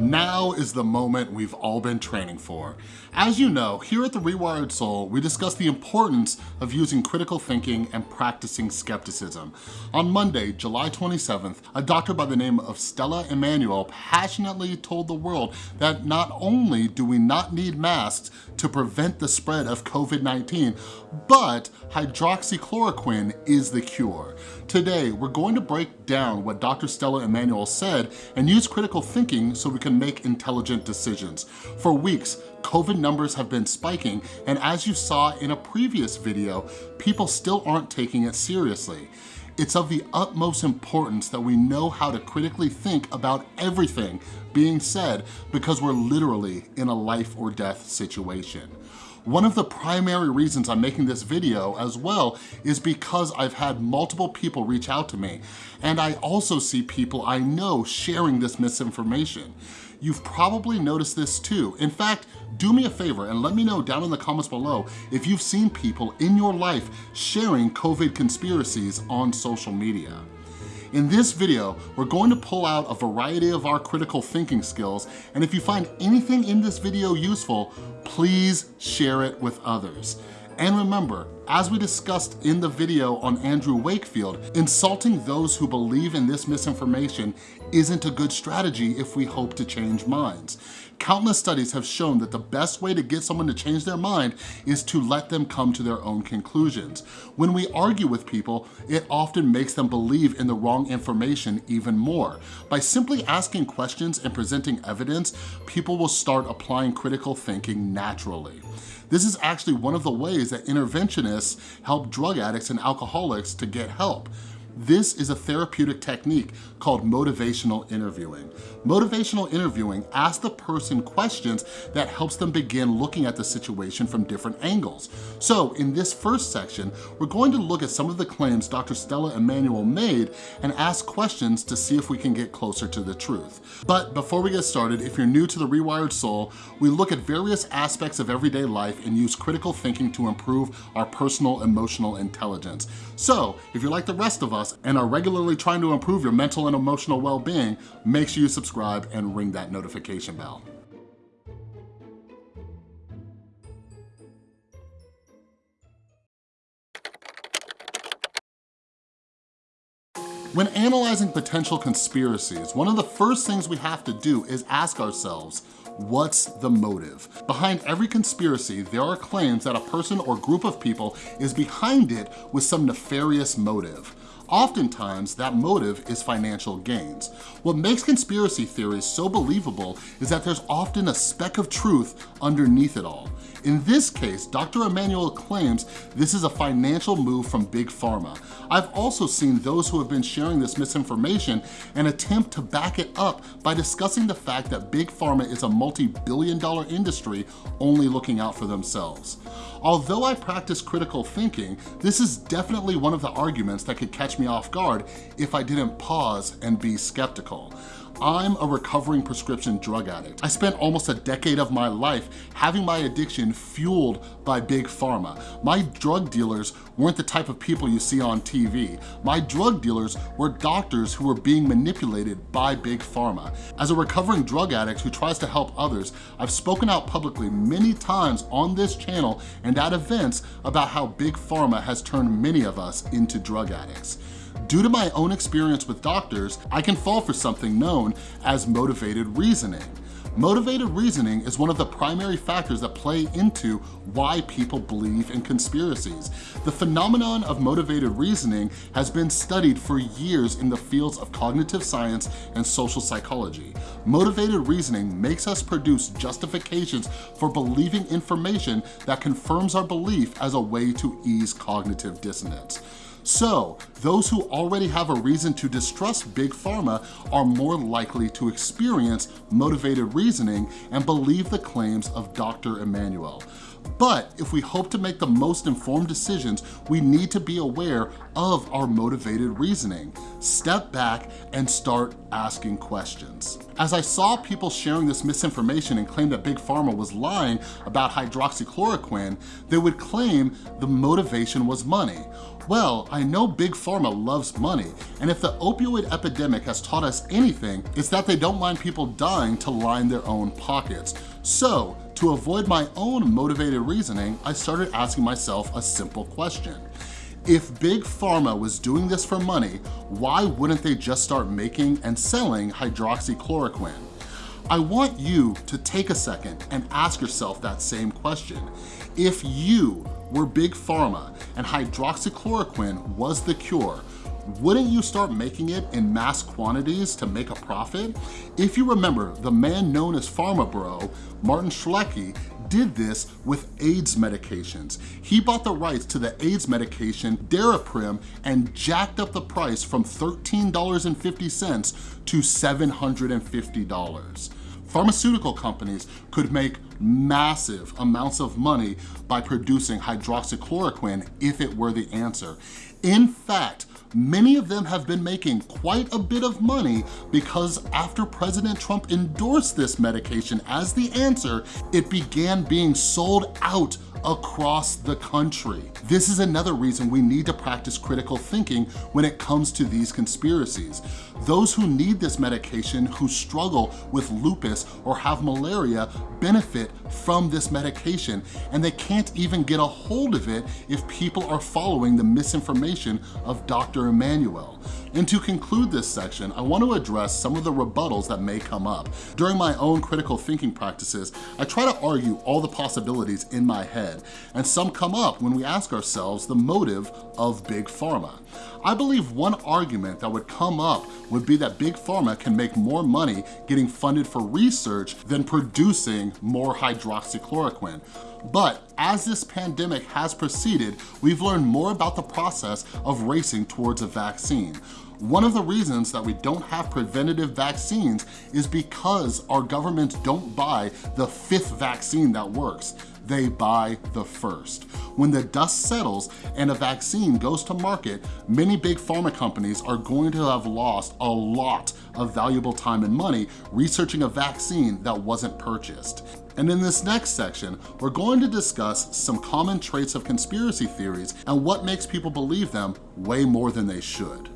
Now is the moment we've all been training for. As you know, here at The Rewired Soul, we discuss the importance of using critical thinking and practicing skepticism. On Monday, July 27th, a doctor by the name of Stella Immanuel passionately told the world that not only do we not need masks to prevent the spread of COVID-19, but hydroxychloroquine is the cure. Today, we're going to break down what Dr. Stella Immanuel said and use critical thinking so we can make intelligent decisions. For weeks, COVID numbers have been spiking, and as you saw in a previous video, people still aren't taking it seriously. It's of the utmost importance that we know how to critically think about everything being said because we're literally in a life or death situation. One of the primary reasons I'm making this video as well is because I've had multiple people reach out to me and I also see people I know sharing this misinformation. You've probably noticed this too. In fact, do me a favor and let me know down in the comments below if you've seen people in your life sharing COVID conspiracies on social media. In this video, we're going to pull out a variety of our critical thinking skills, and if you find anything in this video useful, please share it with others. And remember, as we discussed in the video on Andrew Wakefield, insulting those who believe in this misinformation isn't a good strategy if we hope to change minds. Countless studies have shown that the best way to get someone to change their mind is to let them come to their own conclusions. When we argue with people, it often makes them believe in the wrong information even more. By simply asking questions and presenting evidence, people will start applying critical thinking naturally. This is actually one of the ways that interventionists help drug addicts and alcoholics to get help. This is a therapeutic technique called motivational interviewing. Motivational interviewing asks the person questions that helps them begin looking at the situation from different angles. So in this first section, we're going to look at some of the claims Dr. Stella Immanuel made and ask questions to see if we can get closer to the truth. But before we get started, if you're new to The Rewired Soul, we look at various aspects of everyday life and use critical thinking to improve our personal emotional intelligence. So if you're like the rest of us, and are regularly trying to improve your mental and emotional well-being, make sure you subscribe and ring that notification bell. When analyzing potential conspiracies, one of the first things we have to do is ask ourselves, what's the motive? Behind every conspiracy, there are claims that a person or group of people is behind it with some nefarious motive. Oftentimes, that motive is financial gains. What makes conspiracy theories so believable is that there's often a speck of truth underneath it all. In this case, Dr. Immanuel claims this is a financial move from Big Pharma. I've also seen those who have been sharing this misinformation and attempt to back it up by discussing the fact that Big Pharma is a multi-billion dollar industry only looking out for themselves. Although I practice critical thinking, this is definitely one of the arguments that could catch me off guard if I didn't pause and be skeptical. I'm a recovering prescription drug addict. I spent almost a decade of my life having my addiction fueled by big pharma. My drug dealers weren't the type of people you see on TV. My drug dealers were doctors who were being manipulated by big pharma. As a recovering drug addict who tries to help others, I've spoken out publicly many times on this channel and at events about how big pharma has turned many of us into drug addicts. Due to my own experience with doctors, I can fall for something known as motivated reasoning. Motivated reasoning is one of the primary factors that play into why people believe in conspiracies. The phenomenon of motivated reasoning has been studied for years in the fields of cognitive science and social psychology. Motivated reasoning makes us produce justifications for believing information that confirms our belief as a way to ease cognitive dissonance. So those who already have a reason to distrust Big Pharma are more likely to experience motivated reasoning and believe the claims of Dr. Immanuel. But if we hope to make the most informed decisions, we need to be aware of our motivated reasoning. Step back and start asking questions. As I saw people sharing this misinformation and claim that Big Pharma was lying about hydroxychloroquine, they would claim the motivation was money. Well, I know Big Pharma loves money, and if the opioid epidemic has taught us anything, it's that they don't mind people dying to line their own pockets. So, to avoid my own motivated reasoning, I started asking myself a simple question. If Big Pharma was doing this for money, why wouldn't they just start making and selling hydroxychloroquine? I want you to take a second and ask yourself that same question. If you were Big Pharma and hydroxychloroquine was the cure, wouldn't you start making it in mass quantities to make a profit? If you remember, the man known as Pharma Bro, Martin Shkreli, did this with AIDS medications. He bought the rights to the AIDS medication Daraprim and jacked up the price from $13.50 to $750. Pharmaceutical companies could make massive amounts of money by producing hydroxychloroquine if it were the answer. In fact, many of them have been making quite a bit of money because after President Trump endorsed this medication as the answer, it began being sold out across the country. This is another reason we need to practice critical thinking when it comes to these conspiracies. Those who need this medication, who struggle with lupus or have malaria, benefit from this medication, and they can't even get a hold of it if people are following the misinformation of Dr. Immanuel. And to conclude this section, I want to address some of the rebuttals that may come up. During my own critical thinking practices, I try to argue all the possibilities in my head, and some come up when we ask ourselves the motive of Big Pharma. I believe one argument that would come up would be that Big Pharma can make more money getting funded for research than producing more hydroxychloroquine. But as this pandemic has proceeded, we've learned more about the process of racing towards a vaccine. One of the reasons that we don't have preventative vaccines is because our governments don't buy the fifth vaccine that works they buy the first. When the dust settles and a vaccine goes to market, many big pharma companies are going to have lost a lot of valuable time and money researching a vaccine that wasn't purchased. And in this next section, we're going to discuss some common traits of conspiracy theories and what makes people believe them way more than they should.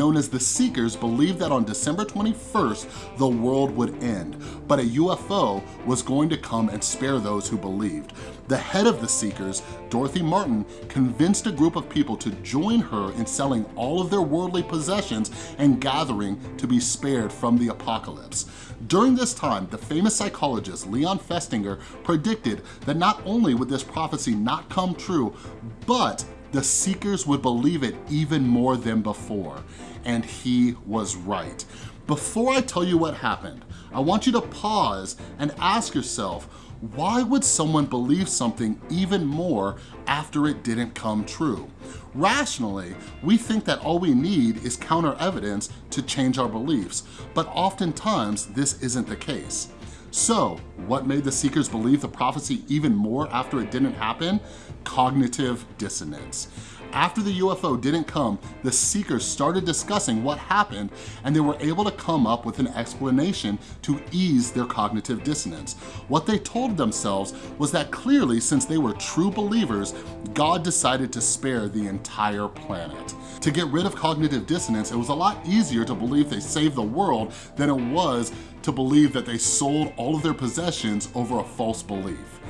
Known as the Seekers believed that on December 21st, the world would end, but a UFO was going to come and spare those who believed. The head of the Seekers, Dorothy Martin, convinced a group of people to join her in selling all of their worldly possessions and gathering to be spared from the apocalypse. During this time, the famous psychologist Leon Festinger predicted that not only would this prophecy not come true, but the seekers would believe it even more than before. And he was right. Before I tell you what happened, I want you to pause and ask yourself, why would someone believe something even more after it didn't come true? Rationally, we think that all we need is counter evidence to change our beliefs, but oftentimes this isn't the case. So, what made the seekers believe the prophecy even more after it didn't happen? Cognitive dissonance. After the UFO didn't come, the seekers started discussing what happened and they were able to come up with an explanation to ease their cognitive dissonance. What they told themselves was that clearly since they were true believers, God decided to spare the entire planet. To get rid of cognitive dissonance, it was a lot easier to believe they saved the world than it was to believe that they sold all of their possessions over a false belief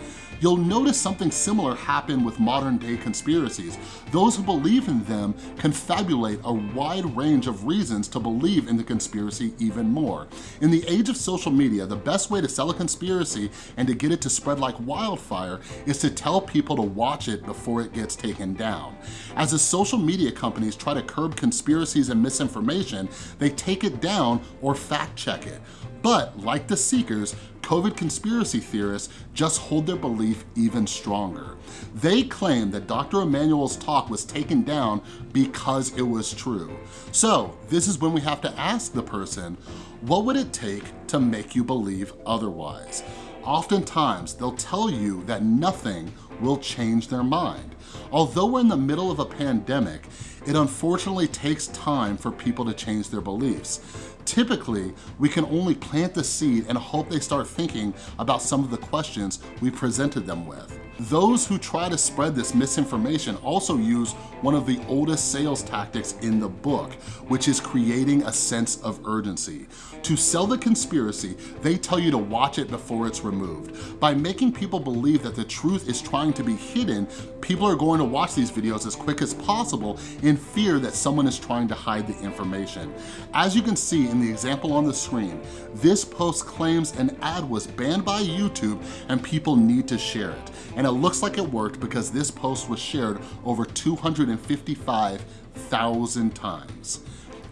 you'll notice something similar happen with modern day conspiracies. Those who believe in them confabulate a wide range of reasons to believe in the conspiracy even more. In the age of social media, the best way to sell a conspiracy and to get it to spread like wildfire is to tell people to watch it before it gets taken down. As the social media companies try to curb conspiracies and misinformation, they take it down or fact check it. But like the Seekers, COVID conspiracy theorists just hold their belief even stronger. They claim that Dr. Immanuel's talk was taken down because it was true. So this is when we have to ask the person, what would it take to make you believe otherwise? Oftentimes, they'll tell you that nothing will change their mind. Although we're in the middle of a pandemic, it unfortunately takes time for people to change their beliefs. Typically, we can only plant the seed and hope they start thinking about some of the questions we presented them with. Those who try to spread this misinformation also use one of the oldest sales tactics in the book, which is creating a sense of urgency. To sell the conspiracy, they tell you to watch it before it's removed. By making people believe that the truth is trying to be hidden, people are going to watch these videos as quick as possible in fear that someone is trying to hide the information. As you can see in the example on the screen, this post claims an ad was banned by YouTube and people need to share it. And it looks like it worked because this post was shared over 255,000 times.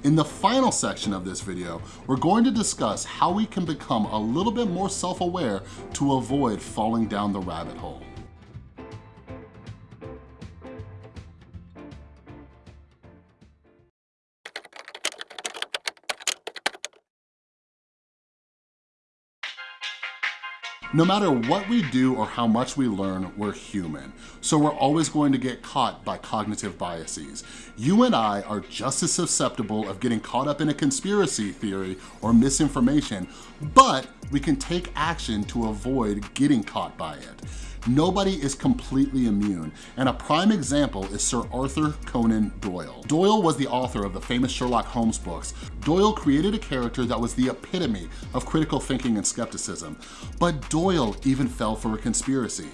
In the final section of this video, we're going to discuss how we can become a little bit more self-aware to avoid falling down the rabbit hole. No matter what we do or how much we learn, we're human. So we're always going to get caught by cognitive biases. You and I are just as susceptible of getting caught up in a conspiracy theory or misinformation, but we can take action to avoid getting caught by it. Nobody is completely immune, and a prime example is Sir Arthur Conan Doyle. Doyle was the author of the famous Sherlock Holmes books. Doyle created a character that was the epitome of critical thinking and skepticism, but Doyle even fell for a conspiracy.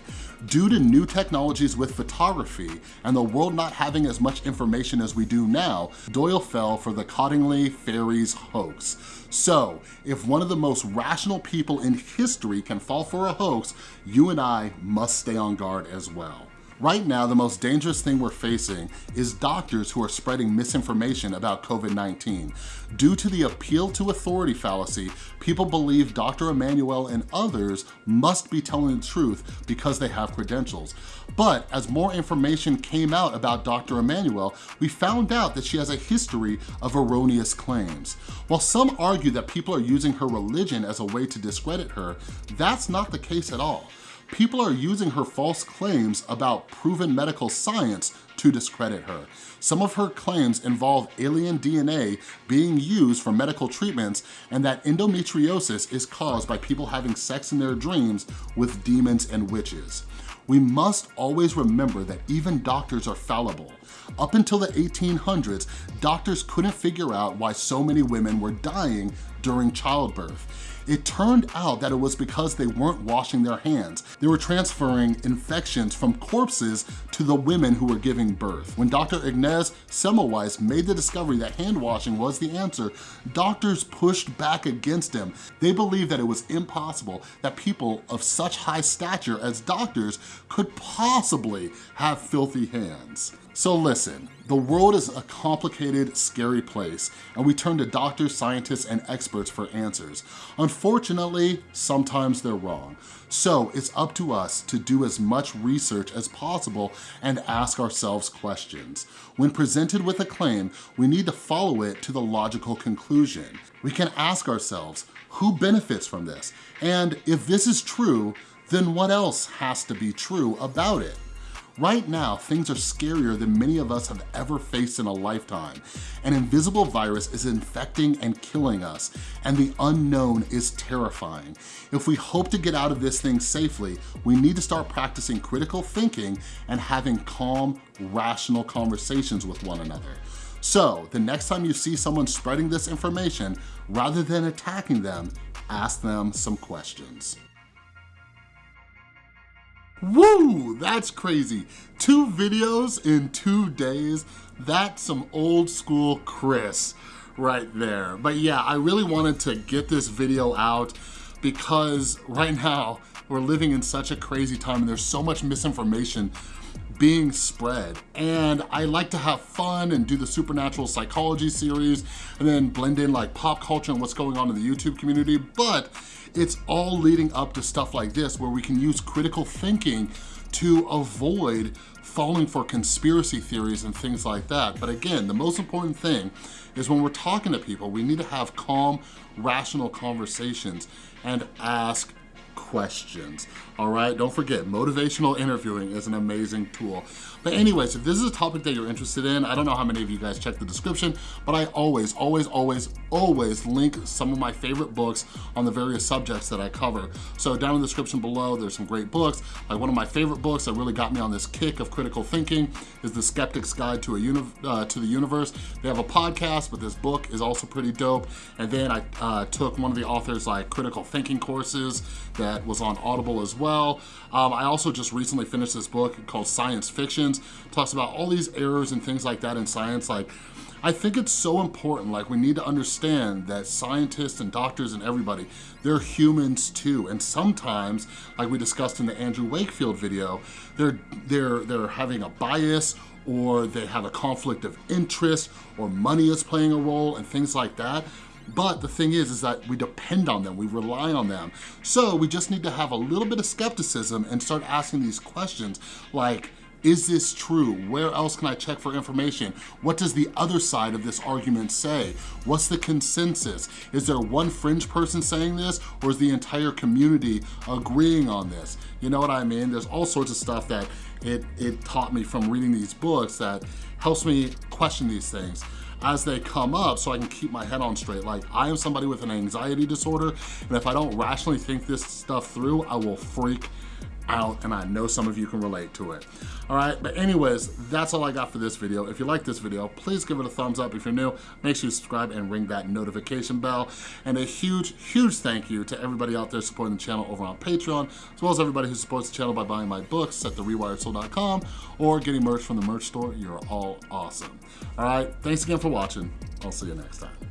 Due to new technologies with photography and the world not having as much information as we do now, Doyle fell for the Cottingley fairies hoax. So, if one of the most rational people in history can fall for a hoax, you and I must stay on guard as well. Right now, the most dangerous thing we're facing is doctors who are spreading misinformation about COVID-19. Due to the appeal to authority fallacy, people believe Dr. Immanuel and others must be telling the truth because they have credentials. But as more information came out about Dr. Immanuel, we found out that she has a history of erroneous claims. While some argue that people are using her religion as a way to discredit her, that's not the case at all people are using her false claims about proven medical science to discredit her. Some of her claims involve alien DNA being used for medical treatments and that endometriosis is caused by people having sex in their dreams with demons and witches. We must always remember that even doctors are fallible. Up until the 1800s, doctors couldn't figure out why so many women were dying during childbirth. It turned out that it was because they weren't washing their hands. They were transferring infections from corpses to the women who were giving birth. When Dr. Ignaz Semmelweis made the discovery that hand washing was the answer, doctors pushed back against him. They believed that it was impossible that people of such high stature as doctors could possibly have filthy hands. So listen, the world is a complicated, scary place, and we turn to doctors, scientists, and experts for answers. Unfortunately, sometimes they're wrong. So it's up to us to do as much research as possible and ask ourselves questions. When presented with a claim, we need to follow it to the logical conclusion. We can ask ourselves, who benefits from this? And if this is true, then what else has to be true about it? Right now, things are scarier than many of us have ever faced in a lifetime. An invisible virus is infecting and killing us, and the unknown is terrifying. If we hope to get out of this thing safely, we need to start practicing critical thinking and having calm, rational conversations with one another. So, the next time you see someone spreading this information, rather than attacking them, ask them some questions. Woo, that's crazy. Two videos in two days. That's some old school Chris right there. But yeah, I really wanted to get this video out because right now we're living in such a crazy time and there's so much misinformation being spread. And I like to have fun and do the supernatural psychology series and then blend in like pop culture and what's going on in the YouTube community, but it's all leading up to stuff like this where we can use critical thinking to avoid falling for conspiracy theories and things like that. But again, the most important thing is when we're talking to people, we need to have calm, rational conversations and ask questions, all right? Don't forget, motivational interviewing is an amazing tool. But anyways, if this is a topic that you're interested in, I don't know how many of you guys check the description, but I always, always, always, always link some of my favorite books on the various subjects that I cover. So down in the description below, there's some great books. Like one of my favorite books that really got me on this kick of critical thinking is The Skeptic's Guide to, a uh, to the Universe. They have a podcast, but this book is also pretty dope. And then I uh, took one of the author's like critical thinking courses that was on Audible as well. Um, I also just recently finished this book called Science Fictions. Talks about all these errors and things like that in science. Like, I think it's so important, like we need to understand that scientists and doctors and everybody, they're humans too. And sometimes, like we discussed in the Andrew Wakefield video, they're, they're, they're having a bias or they have a conflict of interest or money is playing a role and things like that. But the thing is, is that we depend on them, we rely on them. So we just need to have a little bit of skepticism and start asking these questions like, is this true? Where else can I check for information? What does the other side of this argument say? What's the consensus? Is there one fringe person saying this or is the entire community agreeing on this? You know what I mean? There's all sorts of stuff that it, it taught me from reading these books that helps me question these things as they come up so I can keep my head on straight. Like I am somebody with an anxiety disorder and if I don't rationally think this stuff through, I will freak out and I know some of you can relate to it. All right, but anyways, that's all I got for this video. If you like this video, please give it a thumbs up. If you're new, make sure you subscribe and ring that notification bell. And a huge, huge thank you to everybody out there supporting the channel over on Patreon, as well as everybody who supports the channel by buying my books at therewiredsoul.com or getting merch from the merch store. You're all awesome. All right, thanks again for watching. I'll see you next time.